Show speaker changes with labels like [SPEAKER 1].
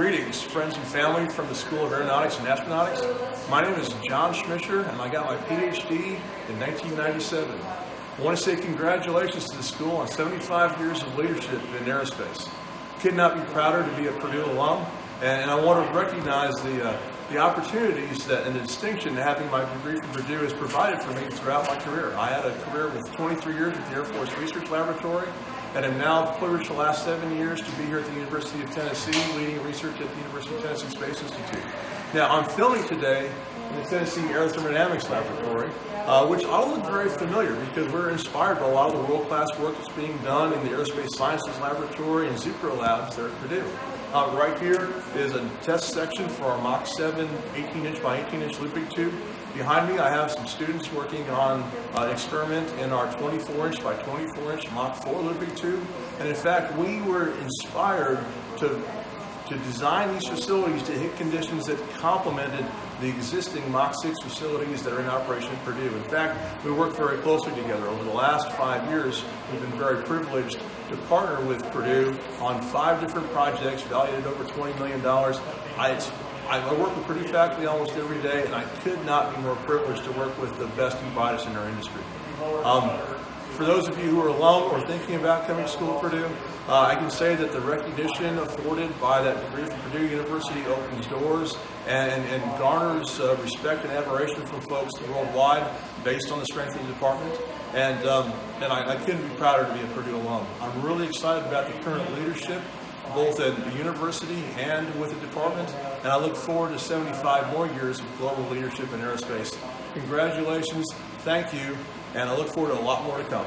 [SPEAKER 1] Greetings, friends and family from the School of Aeronautics and Astronautics. My name is John Schmisseur, and I got my PhD in 1997. I want to say congratulations to the school on 75 years of leadership in aerospace. Could not be prouder to be a Purdue alum, and I want to recognize the uh, the opportunities that and the distinction that having my degree from Purdue has provided for me throughout my career. I had a career with 23 years at the Air Force Research Laboratory, and am now privileged the last seven years to be here at the University of Tennessee, leading research at the University of Tennessee Space Institute. Now, I'm filming today in the Tennessee Aerothermodynamics Laboratory, uh, which all look very familiar because we're inspired by a lot of the world-class work that's being done in the Aerospace Sciences Laboratory and Zucrow Labs there at Purdue. Uh, right here is a test section for our Mach 7 18-inch by 18-inch Ludwieg tube. Behind me, I have some students working on uh, an experiment in our 24-inch by 24-inch Mach 4 Ludwieg tube. And in fact, we were inspired to to design these facilities to hit conditions that complemented the existing Mach 6 facilities that are in operation at Purdue. In fact, we worked very closely together. Over the last five years, we've been very privileged to partner with Purdue on five different projects valued at over $20 million. I, I work with Purdue faculty almost every day, and I could not be more privileged to work with the best and brightest in our industry. Um, for those of you who are alum or thinking about coming to school at Purdue, uh, I can say that the recognition afforded by that degree from Purdue University opens doors and, and garners uh, respect and admiration from folks worldwide based on the strength of the department. And, um, and I, I couldn't be prouder to be a Purdue alum. I'm really excited about the current leadership both at the university and with the department, and I look forward to 75 more years of global leadership in aerospace. Congratulations, thank you, and I look forward to a lot more to come.